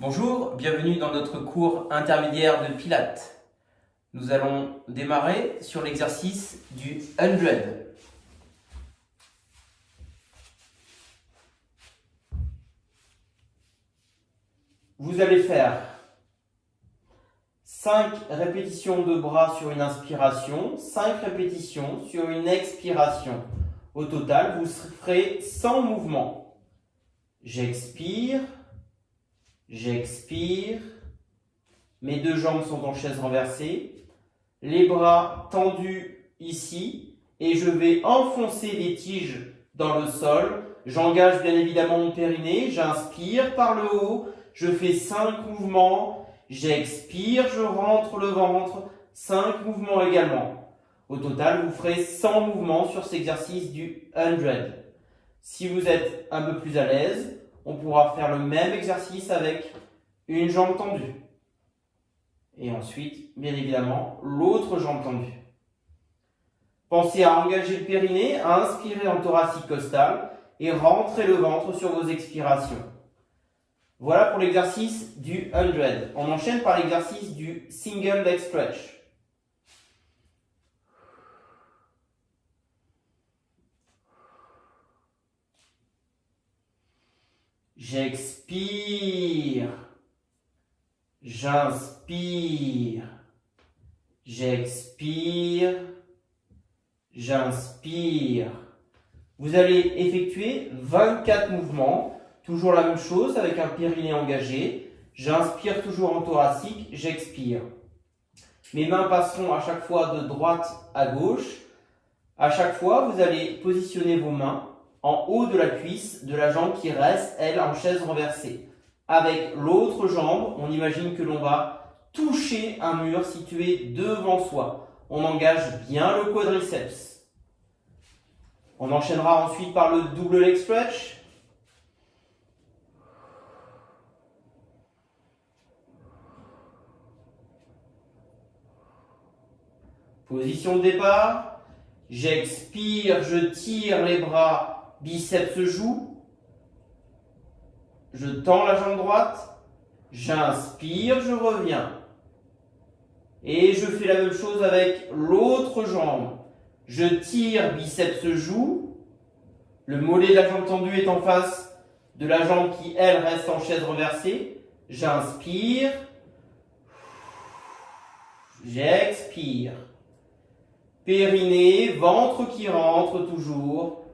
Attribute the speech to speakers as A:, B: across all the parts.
A: Bonjour, bienvenue dans notre cours intermédiaire de Pilates. Nous allons démarrer sur l'exercice du 100. Vous allez faire 5 répétitions de bras sur une inspiration, 5 répétitions sur une expiration. Au total, vous ferez 100 mouvements. J'expire, J'expire. Mes deux jambes sont en chaise renversée. Les bras tendus ici. Et je vais enfoncer les tiges dans le sol. J'engage bien évidemment mon périnée. J'inspire par le haut. Je fais 5 mouvements. J'expire, je rentre le ventre. 5 mouvements également. Au total, vous ferez 100 mouvements sur cet exercice du 100. Si vous êtes un peu plus à l'aise, on pourra faire le même exercice avec une jambe tendue. Et ensuite, bien évidemment, l'autre jambe tendue. Pensez à engager le périnée, à inspirer en thoracique costal et rentrer le ventre sur vos expirations. Voilà pour l'exercice du 100. On enchaîne par l'exercice du single leg stretch. J'expire. J'inspire. J'expire. J'inspire. Vous allez effectuer 24 mouvements. Toujours la même chose avec un périnée engagé. J'inspire toujours en thoracique. J'expire. Mes mains passeront à chaque fois de droite à gauche. À chaque fois, vous allez positionner vos mains en haut de la cuisse de la jambe qui reste, elle, en chaise renversée. Avec l'autre jambe, on imagine que l'on va toucher un mur situé devant soi. On engage bien le quadriceps. On enchaînera ensuite par le double leg stretch. Position de départ. J'expire, je tire les bras biceps joue. Je tends la jambe droite. J'inspire, je reviens. Et je fais la même chose avec l'autre jambe. Je tire, biceps joue. Le mollet de la jambe tendue est en face de la jambe qui, elle, reste en chaise renversée. J'inspire. J'expire. Périnée, ventre qui rentre toujours.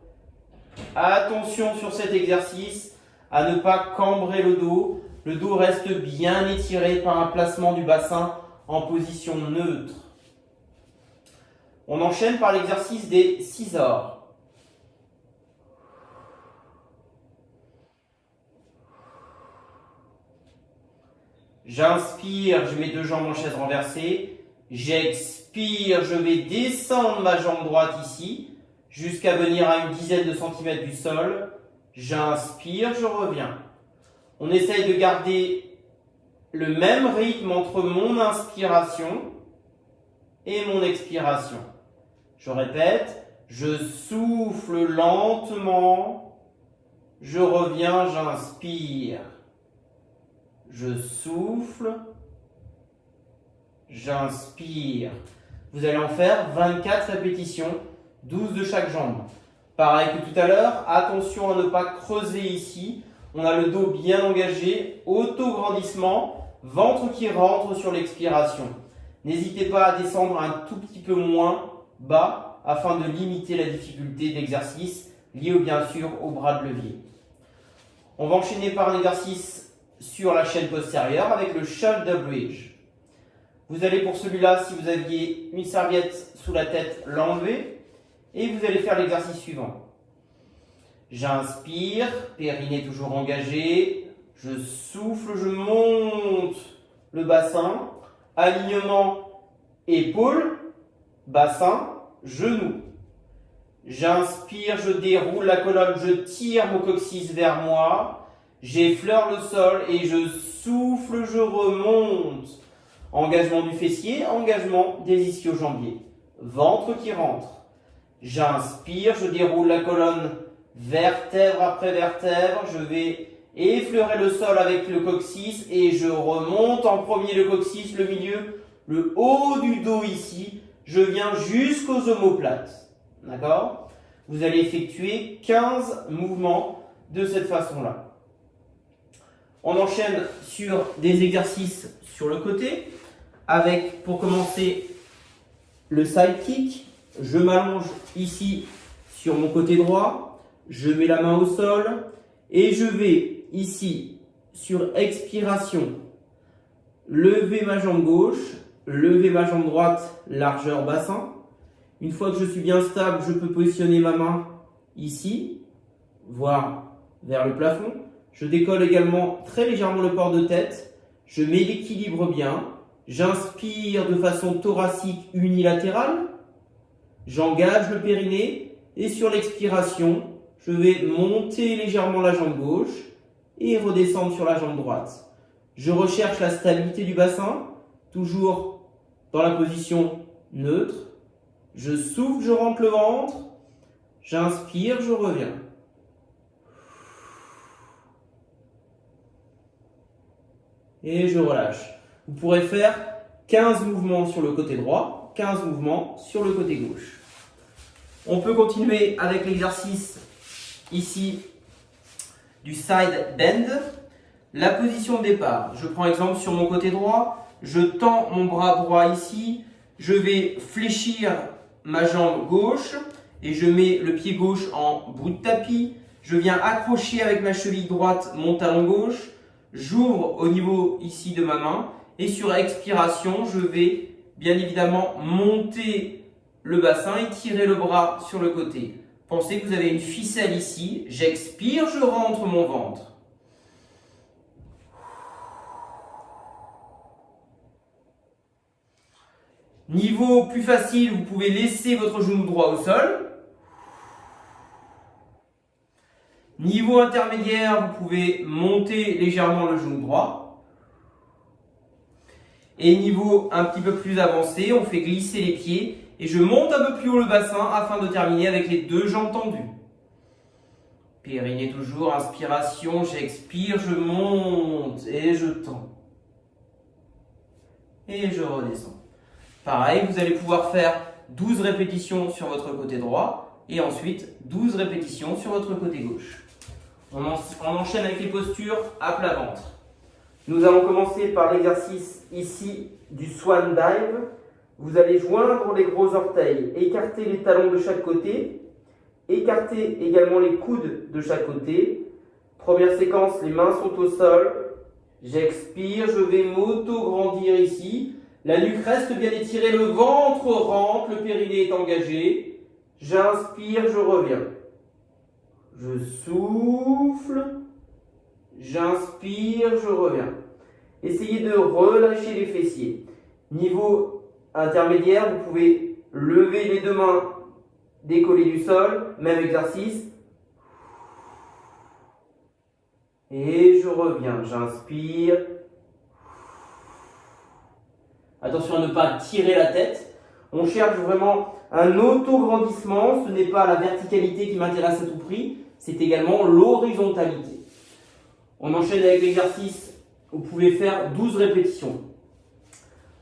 A: Attention sur cet exercice à ne pas cambrer le dos. Le dos reste bien étiré par un placement du bassin en position neutre. On enchaîne par l'exercice des scissors. J'inspire, je mets deux jambes en chaise renversée. J'expire, je vais descendre ma jambe droite ici jusqu'à venir à une dizaine de centimètres du sol. J'inspire, je reviens. On essaye de garder le même rythme entre mon inspiration et mon expiration. Je répète, je souffle lentement, je reviens, j'inspire. Je souffle, j'inspire. Vous allez en faire 24 répétitions 12 de chaque jambe. Pareil que tout à l'heure, attention à ne pas creuser ici. On a le dos bien engagé, auto-grandissement, ventre qui rentre sur l'expiration. N'hésitez pas à descendre un tout petit peu moins bas afin de limiter la difficulté d'exercice liée bien sûr au bras de levier. On va enchaîner par un exercice sur la chaîne postérieure avec le shoulder bridge. Vous allez pour celui-là, si vous aviez une serviette sous la tête, l'enlever. Et vous allez faire l'exercice suivant. J'inspire, périnée toujours engagé. Je souffle, je monte le bassin. Alignement, épaule, bassin, genou. J'inspire, je déroule la colonne, je tire mon coccyx vers moi. J'effleure le sol et je souffle, je remonte. Engagement du fessier, engagement des ischio-jambiers. Ventre qui rentre. J'inspire, je déroule la colonne vertèbre après vertèbre. Je vais effleurer le sol avec le coccyx et je remonte en premier le coccyx, le milieu, le haut du dos ici, je viens jusqu'aux omoplates. D'accord? Vous allez effectuer 15 mouvements de cette façon-là. On enchaîne sur des exercices sur le côté avec, pour commencer, le side kick. Je m'allonge ici sur mon côté droit, je mets la main au sol et je vais ici, sur expiration, lever ma jambe gauche, lever ma jambe droite, largeur bassin. Une fois que je suis bien stable, je peux positionner ma main ici, voire vers le plafond. Je décolle également très légèrement le port de tête. Je mets l'équilibre bien. J'inspire de façon thoracique unilatérale. J'engage le périnée. Et sur l'expiration, je vais monter légèrement la jambe gauche et redescendre sur la jambe droite. Je recherche la stabilité du bassin, toujours dans la position neutre. Je souffle, je rentre le ventre. J'inspire, je reviens. Et je relâche. Vous pourrez faire 15 mouvements sur le côté droit, 15 mouvements sur le côté gauche. On peut continuer avec l'exercice ici du side bend. La position de départ, je prends exemple sur mon côté droit, je tends mon bras droit ici, je vais fléchir ma jambe gauche et je mets le pied gauche en bout de tapis. Je viens accrocher avec ma cheville droite mon talon gauche. J'ouvre au niveau ici de ma main et sur expiration, je vais bien évidemment monter le bassin et tirer le bras sur le côté. Pensez que vous avez une ficelle ici. J'expire, je rentre mon ventre. Niveau plus facile, vous pouvez laisser votre genou droit au sol. Niveau intermédiaire, vous pouvez monter légèrement le genou droit. Et niveau un petit peu plus avancé, on fait glisser les pieds et je monte un peu plus haut le bassin afin de terminer avec les deux jambes tendues. Périnée toujours, inspiration, j'expire, je monte et je tends. Et je redescends. Pareil, vous allez pouvoir faire 12 répétitions sur votre côté droit et ensuite 12 répétitions sur votre côté gauche. On, enchaîne avec les postures à plat ventre. Nous allons commencer par l'exercice ici du swan dive. Vous allez joindre les gros orteils, écarter les talons de chaque côté, écarter également les coudes de chaque côté. Première séquence, les mains sont au sol. J'expire, je vais m'auto-grandir ici. La nuque reste bien étirée, le ventre rentre, le périnée est engagé. J'inspire, je reviens. Je souffle. J'inspire, je reviens. Essayez de relâcher les fessiers. Niveau intermédiaire, vous pouvez lever les deux mains, décoller du sol, même exercice. Et je reviens, j'inspire, Attention à ne pas tirer la tête. On cherche vraiment un auto-grandissement. Ce n'est pas la verticalité qui m'intéresse à tout prix, c'est également l'horizontalité. On enchaîne avec l'exercice, vous pouvez faire 12 répétitions.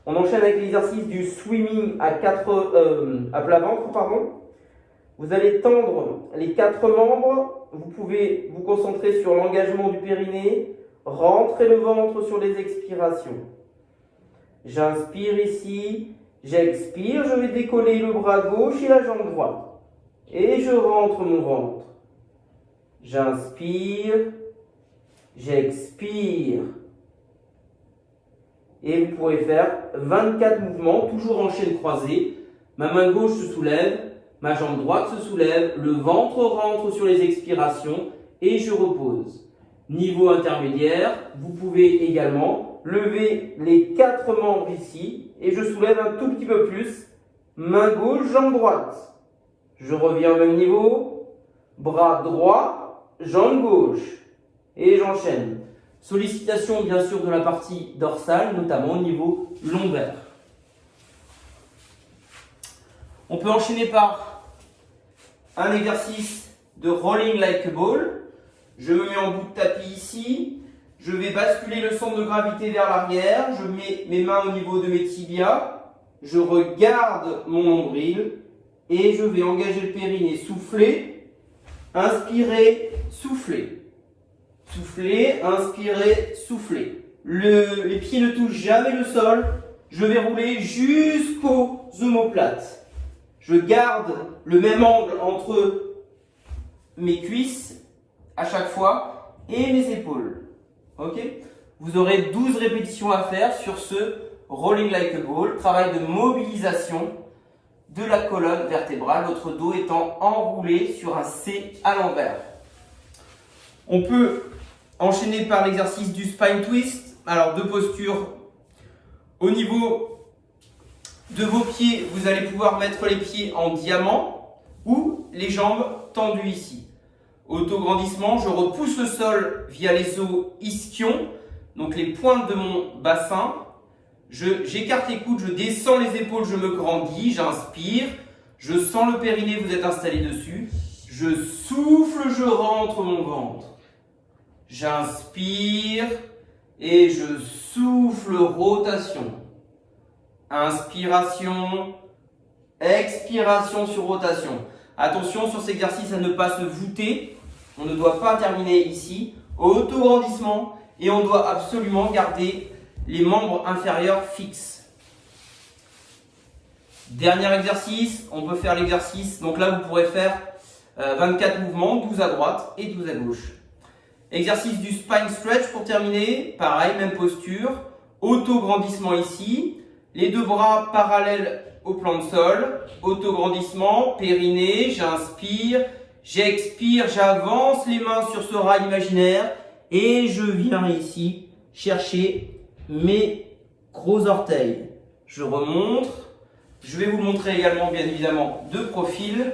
A: On enchaîne avec l'exercice du swimming à, euh, à plat ventre. Pardon. Vous allez tendre les quatre membres. Vous pouvez vous concentrer sur l'engagement du périnée, rentrer le ventre sur les expirations. J'inspire ici, j'expire, je vais décoller le bras gauche et la jambe droite. Et je rentre mon ventre. J'inspire, j'expire. Et vous pourrez faire 24 mouvements, toujours en chaîne croisée. Ma main gauche se soulève, ma jambe droite se soulève, le ventre rentre sur les expirations et je repose. Niveau intermédiaire, vous pouvez également lever les quatre membres ici et je soulève un tout petit peu plus. Main gauche, jambe droite. Je reviens au même niveau. Bras droit, jambe gauche. Et j'enchaîne. Sollicitation bien sûr de la partie dorsale, notamment au niveau lombaire. On peut enchaîner par un exercice de rolling like a ball. Je me mets en bout de tapis ici. Je vais basculer le centre de gravité vers l'arrière. Je mets mes mains au niveau de mes tibias. Je regarde mon nombril et je vais engager le périnée. Souffler, inspirer, souffler. Souffler, inspirer, souffler. Le, les pieds ne touchent jamais le sol. Je vais rouler jusqu'aux omoplates. Je garde le même angle entre mes cuisses à chaque fois et mes épaules. Ok? Vous aurez 12 répétitions à faire sur ce rolling like a ball, travail de mobilisation de la colonne vertébrale, votre dos étant enroulé sur un C à l'envers. On peut enchaîner par l'exercice du spine twist. Alors, deux postures. Au niveau de vos pieds, vous allez pouvoir mettre les pieds en diamant ou les jambes tendues ici. Autograndissement, je repousse le sol via les os ischions, donc les pointes de mon bassin, J'écarte les coudes, je descends les épaules, je me grandis, j'inspire. Je sens le périnée, vous êtes installé dessus. Je souffle, je rentre mon ventre. J'inspire et je souffle, rotation. Inspiration, expiration sur rotation. Attention sur cet exercice à ne pas se voûter. On ne doit pas terminer ici. Auto-grandissement et on doit absolument garder les membres inférieurs fixes. Dernier exercice, on peut faire l'exercice. Donc là, vous pourrez faire 24 euh, mouvements, 12 à droite et 12 à gauche. Exercice du spine stretch pour terminer. Pareil, même posture. Auto-grandissement ici. Les deux bras parallèles au plan de sol. Auto-grandissement, périnée, j'inspire, j'expire, j'avance les mains sur ce rail imaginaire et je viens ici chercher mes gros orteils. Je remonte. Je vais vous montrer également, bien évidemment, de profil.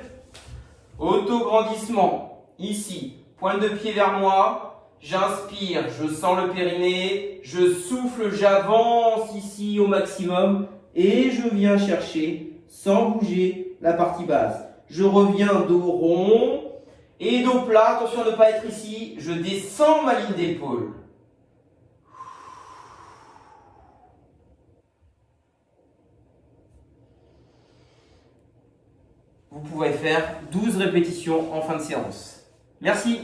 A: Auto-grandissement. Ici, pointe de pied vers moi. J'inspire, je sens le périnée. Je souffle, j'avance ici au maximum. Et je viens chercher, sans bouger, la partie basse. Je reviens dos rond et dos plat. Attention à ne pas être ici. Je descends ma ligne d'épaule. vous pouvez faire 12 répétitions en fin de séance. Merci